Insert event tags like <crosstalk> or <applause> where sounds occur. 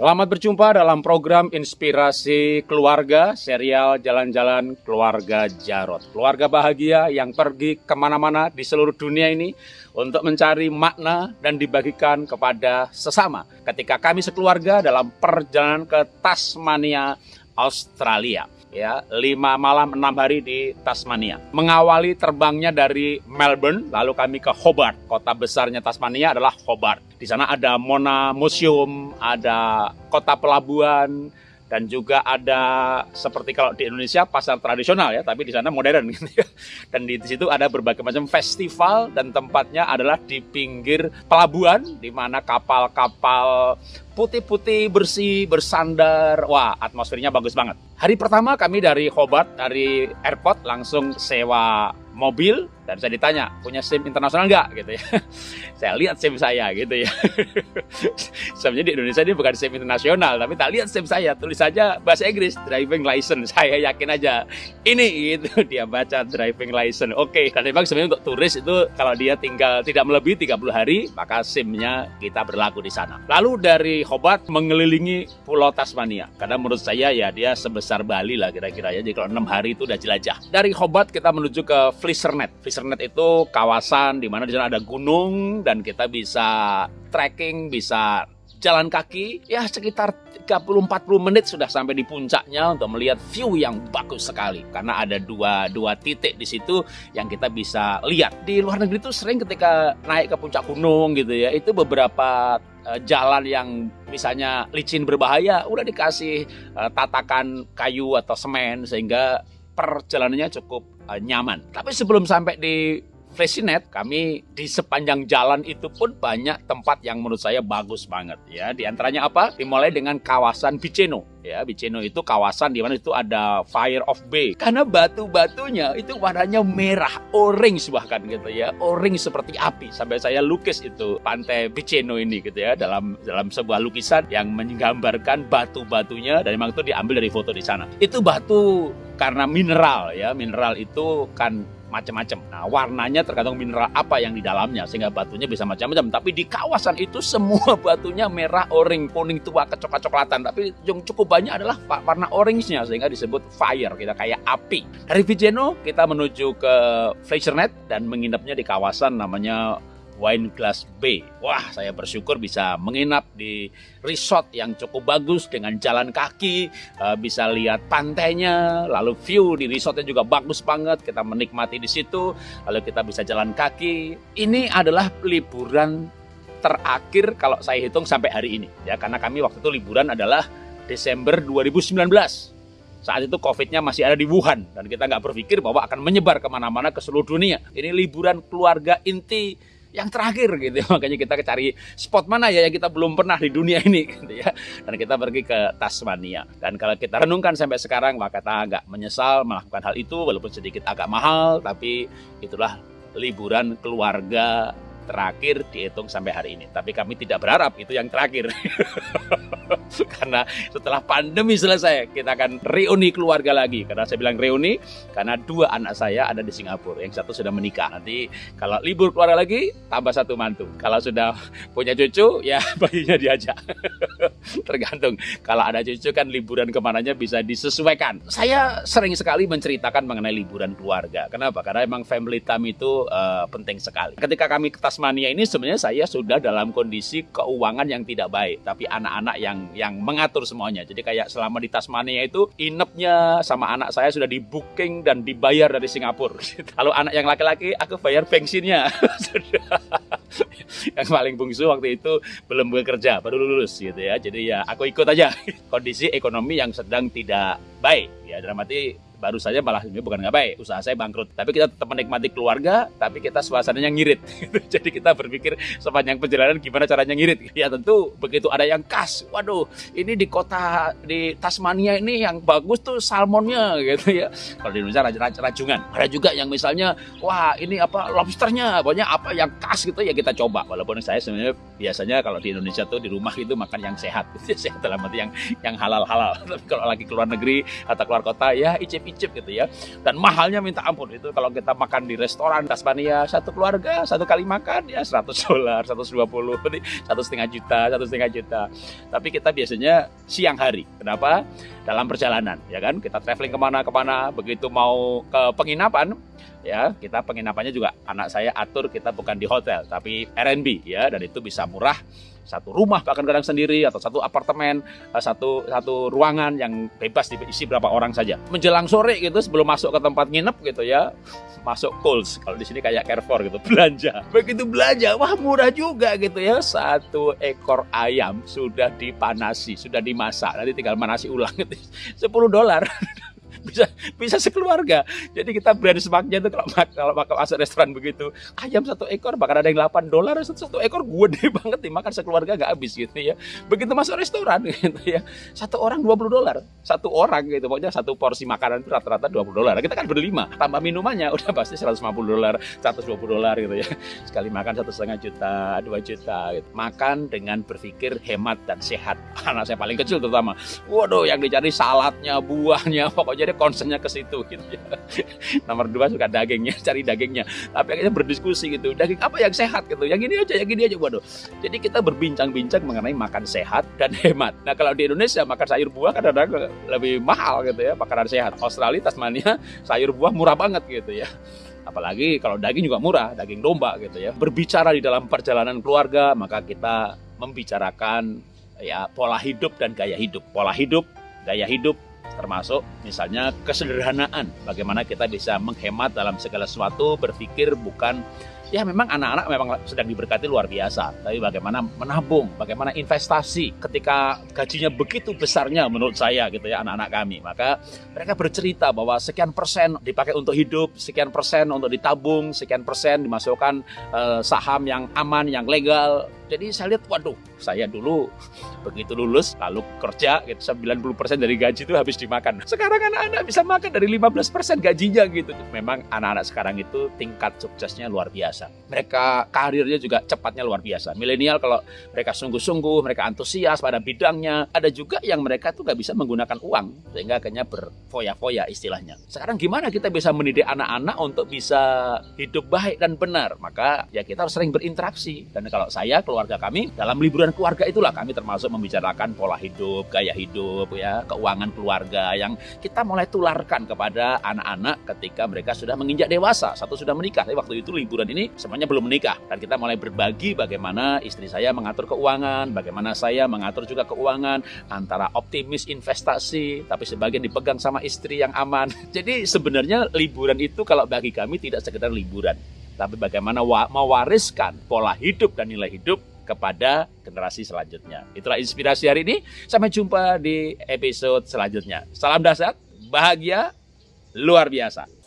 Selamat berjumpa dalam program Inspirasi Keluarga, serial Jalan-Jalan Keluarga Jarot. Keluarga bahagia yang pergi ke mana-mana di seluruh dunia ini untuk mencari makna dan dibagikan kepada sesama. Ketika kami sekeluarga dalam perjalanan ke Tasmania, Australia ya lima malam enam hari di Tasmania. Mengawali terbangnya dari Melbourne, lalu kami ke Hobart. Kota besarnya Tasmania adalah Hobart. Di sana ada Mona Museum, ada kota pelabuhan, dan juga ada seperti kalau di Indonesia pasar tradisional ya, tapi di sana modern gitu ya. Dan di situ ada berbagai macam festival dan tempatnya adalah di pinggir pelabuhan di mana kapal-kapal putih-putih bersih bersandar. Wah, atmosfernya bagus banget. Hari pertama kami dari Hobart dari airport langsung sewa mobil dan saya ditanya punya SIM internasional nggak? Gitu ya. <laughs> Saya lihat SIM saya gitu ya. <laughs> Sebenarnya di Indonesia ini bukan SIM internasional tapi tak lihat SIM saya. Tulis saja bahasa Inggris driving license. <laughs> Saya yakin aja. Ini gitu. Dia baca driving license. Oke okay. dan memang sebenarnya untuk turis itu kalau dia tinggal tidak melebihi 30 hari maka SIM-nya kita berlaku di sana. Lalu dari Hobart mengelilingi Pulau Tasmania. Karena menurut saya ya dia sebesar Bali lah kira-kira ya. Jadi kalau enam hari itu udah jelajah. Dari Hobart kita menuju ke Flissernet. Flissernet itu kawasan di mana di sana ada gunung dan kita bisa trekking, bisa jalan kaki. Ya sekitar 30-40 menit sudah sampai di puncaknya untuk melihat view yang bagus sekali. Karena ada dua dua titik di situ yang kita bisa lihat. Di luar negeri itu sering ketika naik ke puncak gunung gitu ya itu beberapa uh, jalan yang misalnya licin berbahaya udah dikasih uh, tatakan kayu atau semen sehingga perjalanannya cukup uh, nyaman. Tapi sebelum sampai di Flesinet, kami di sepanjang jalan itu pun banyak tempat yang menurut saya bagus banget ya. Di antaranya apa? Dimulai dengan kawasan Biceno. Ya, Biceno itu kawasan di mana itu ada Fire of Bay. Karena batu-batunya itu warnanya merah, orange bahkan gitu ya. Orange seperti api. Sampai saya lukis itu pantai Biceno ini gitu ya dalam dalam sebuah lukisan yang menggambarkan batu-batunya dan memang itu diambil dari foto di sana. Itu batu karena mineral ya. Mineral itu kan macam-macam. Nah, warnanya tergantung mineral apa yang di dalamnya sehingga batunya bisa macam-macam. Tapi di kawasan itu semua <laughs> batunya merah, orange, kuning tua, kecoklat-coklatan. Tapi yang cukup banyak adalah warna orange-nya sehingga disebut fire, kita kayak api. Dari Vigeno kita menuju ke Fleischernet dan menginapnya di kawasan namanya Wine Glass Bay. Wah, saya bersyukur bisa menginap di resort yang cukup bagus dengan jalan kaki, uh, bisa lihat pantainya, lalu view di resortnya juga bagus banget. Kita menikmati di situ, lalu kita bisa jalan kaki. Ini adalah liburan terakhir kalau saya hitung sampai hari ini ya karena kami waktu itu liburan adalah Desember 2019 saat itu COVID-nya masih ada di Wuhan dan kita nggak berpikir bahwa akan menyebar ke mana-mana ke seluruh dunia. Ini liburan keluarga inti yang terakhir gitu ya. <laughs> makanya kita cari spot mana ya yang kita belum pernah di dunia ini <laughs> gitu ya dan kita pergi ke Tasmania dan kalau kita renungkan sampai sekarang maka kita agak menyesal melakukan hal itu walaupun sedikit agak mahal tapi itulah liburan keluarga terakhir dihitung sampai hari ini. Tapi kami tidak berharap itu yang terakhir. <laughs> <laughs> karena setelah pandemi selesai, kita akan reuni keluarga lagi. Karena saya bilang reuni, karena dua anak saya ada di Singapura. Yang satu sudah menikah. Nanti kalau libur keluarga lagi, tambah satu mantu. Kalau sudah <laughs> punya cucu, ya <laughs> bayinya diajak. Tergantung. Kalau ada cucu kan liburan ke mananya bisa disesuaikan. Saya sering sekali menceritakan mengenai liburan keluarga. Kenapa? Karena emang family time itu uh, penting sekali. Ketika kami ke Tasmania ini sebenarnya saya sudah dalam kondisi keuangan yang tidak baik, tapi anak-anak yang yang mengatur semuanya. Jadi kayak selama di Tasmania itu inapnya sama anak saya sudah di booking dan dibayar dari Singapura. <laughs> Kalau anak yang laki-laki aku bayar bensinnya. <laughs> yang paling bungsu waktu itu belum bekerja, baru lulus gitu ya. Jadi ya aku ikut aja <laughs> kondisi ekonomi yang sedang tidak baik ya dalam baru saja malah ini bukan nggak baik usaha saya bangkrut. Tapi kita tetap menikmati keluarga tapi kita suasananya ngirit. <laughs> Jadi kita berpikir sepanjang perjalanan gimana caranya ngirit. Ya tentu begitu ada yang khas waduh ini di kota di Tasmania ini yang bagus tuh salmonnya gitu ya. Kalau di Indonesia raja rajungan. Ada juga yang misalnya wah ini apa lobsternya banyak apa yang khas gitu ya kita coba. Walaupun saya sebenarnya biasanya kalau di Indonesia tuh di rumah itu makan yang sehat. <laughs> Sehat dalam arti yang yang halal halal <laughs> tapi kalau lagi keluar negeri atau keluar kota ya icip icip-icip gitu ya. Dan mahalnya minta ampun itu kalau kita makan di restoran Tasmania satu keluarga satu kali makan ya 100 dolar, 120, berarti satu setengah juta, satu setengah juta. Tapi kita biasanya siang hari. Kenapa? Dalam perjalanan, ya kan? Kita traveling ke mana-kemana, begitu mau ke penginapan, ya kita penginapannya juga anak saya atur kita bukan di hotel tapi R&B ya dan itu bisa murah satu rumah bahkan kadang sendiri atau satu apartemen eh, satu satu ruangan yang bebas diisi berapa orang saja. Menjelang sore gitu sebelum masuk ke tempat nginep gitu ya <laughs> masuk Coles. Kalau di sini kayak Carrefour gitu <laughs> belanja. Begitu belanja wah murah juga gitu ya. Satu ekor ayam sudah dipanasi sudah dimasak. Nanti tinggal manasi ulang <laughs> gitu 10 dolar <laughs> bisa bisa sekeluarga. Jadi kita benchmarknya itu kalau kalau makan masuk restoran begitu, ayam satu ekor bahkan ada yang 8 dolar satu, satu ekor gede <laughs> banget dimakan sekeluarga nggak habis gitu ya. Begitu masuk restoran <laughs> gitu ya, satu orang 20 dolar, satu orang gitu pokoknya satu porsi makanan itu rata-rata 20 dolar. Kita kan berlima, tambah minumannya udah pasti 150 dolar, 120 dolar gitu ya. Sekali makan satu setengah juta, dua juta gitu. Makan dengan berpikir hemat dan sehat. Anak saya paling kecil terutama. Waduh, yang dicari saladnya, buahnya, pokoknya dia concernnya ke situ gitu ya. <laughs> Nomor dua suka dagingnya, <laughs> cari dagingnya. Tapi akhirnya berdiskusi gitu, daging apa yang sehat gitu. Yang ini aja, yang ini aja. Waduh. Jadi kita berbincang-bincang mengenai makan sehat dan <laughs> hemat. Nah kalau di Indonesia makan sayur buah ada lebih mahal gitu ya, makanan sehat. Australia, Tasmania sayur buah murah banget gitu ya apalagi kalau daging juga murah, daging domba gitu ya. Berbicara di dalam perjalanan keluarga, maka kita membicarakan ya pola hidup dan gaya hidup. Pola hidup, gaya hidup termasuk misalnya kesederhanaan. Bagaimana kita bisa menghemat dalam segala sesuatu berpikir bukan ya memang anak-anak memang sedang diberkati luar biasa. Tapi bagaimana menabung, bagaimana investasi ketika gajinya begitu besarnya menurut saya gitu ya anak-anak kami. Maka mereka bercerita bahwa sekian persen dipakai untuk hidup, sekian persen untuk ditabung, sekian persen dimasukkan eh, saham yang aman, yang legal. Jadi saya lihat, waduh, saya dulu <laughs> begitu lulus lalu kerja gitu 90% dari gaji itu habis dimakan. Sekarang anak-anak bisa makan dari 15% gajinya gitu. Memang anak-anak sekarang itu tingkat suksesnya luar biasa. Mereka karirnya juga cepatnya luar biasa. Milenial kalau mereka sungguh-sungguh, mereka antusias pada bidangnya. Ada juga yang mereka tuh gak bisa menggunakan uang sehingga akhirnya berfoya-foya istilahnya. Sekarang gimana kita bisa mendidik anak-anak untuk bisa hidup baik dan benar? Maka ya kita harus sering berinteraksi. Dan kalau saya keluarga kami dalam liburan keluarga itulah kami termasuk membicarakan pola hidup, gaya hidup, ya, keuangan keluarga yang kita mulai tularkan kepada anak-anak ketika mereka sudah menginjak dewasa. Satu sudah menikah, tapi waktu itu liburan semuanya belum menikah. Dan kita mulai berbagi bagaimana istri saya mengatur keuangan, bagaimana saya mengatur juga keuangan, antara optimis investasi, tapi sebagian dipegang sama istri yang aman. <laughs> Jadi sebenarnya liburan itu kalau bagi kami tidak sekedar liburan, tapi bagaimana mewariskan pola hidup dan nilai hidup kepada generasi selanjutnya. Itulah inspirasi hari ini. Sampai jumpa di episode selanjutnya. Salam dasar, bahagia, luar biasa.